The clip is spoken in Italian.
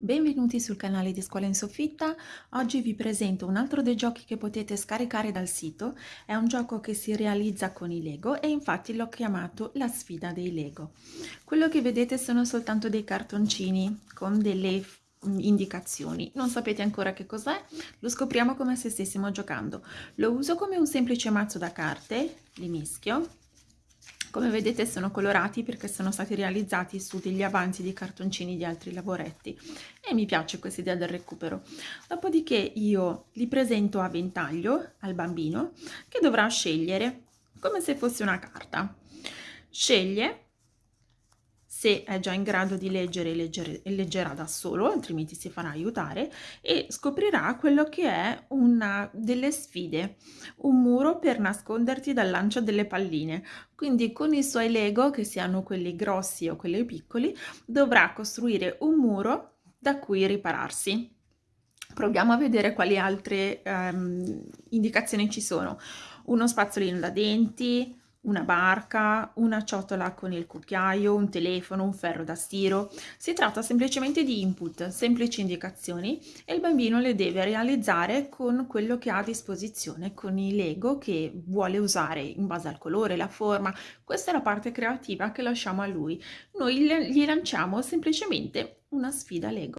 Benvenuti sul canale di Scuola in Soffitta, oggi vi presento un altro dei giochi che potete scaricare dal sito, è un gioco che si realizza con i Lego e infatti l'ho chiamato la sfida dei Lego. Quello che vedete sono soltanto dei cartoncini con delle mm, indicazioni, non sapete ancora che cos'è, lo scopriamo come se stessimo giocando. Lo uso come un semplice mazzo da carte, li mischio come vedete sono colorati perché sono stati realizzati su degli avanzi di cartoncini di altri lavoretti e mi piace questa idea del recupero. Dopodiché io li presento a ventaglio al bambino che dovrà scegliere come se fosse una carta. Sceglie se è già in grado di leggere, leggere leggerà da solo, altrimenti si farà aiutare e scoprirà quello che è una delle sfide, un muro per nasconderti dal lancio delle palline. Quindi con i suoi Lego, che siano quelli grossi o quelli piccoli, dovrà costruire un muro da cui ripararsi. Proviamo a vedere quali altre um, indicazioni ci sono. Uno spazzolino da denti, una barca, una ciotola con il cucchiaio, un telefono, un ferro da stiro. Si tratta semplicemente di input, semplici indicazioni e il bambino le deve realizzare con quello che ha a disposizione, con i Lego che vuole usare in base al colore, la forma. Questa è la parte creativa che lasciamo a lui. Noi gli lanciamo semplicemente una sfida Lego.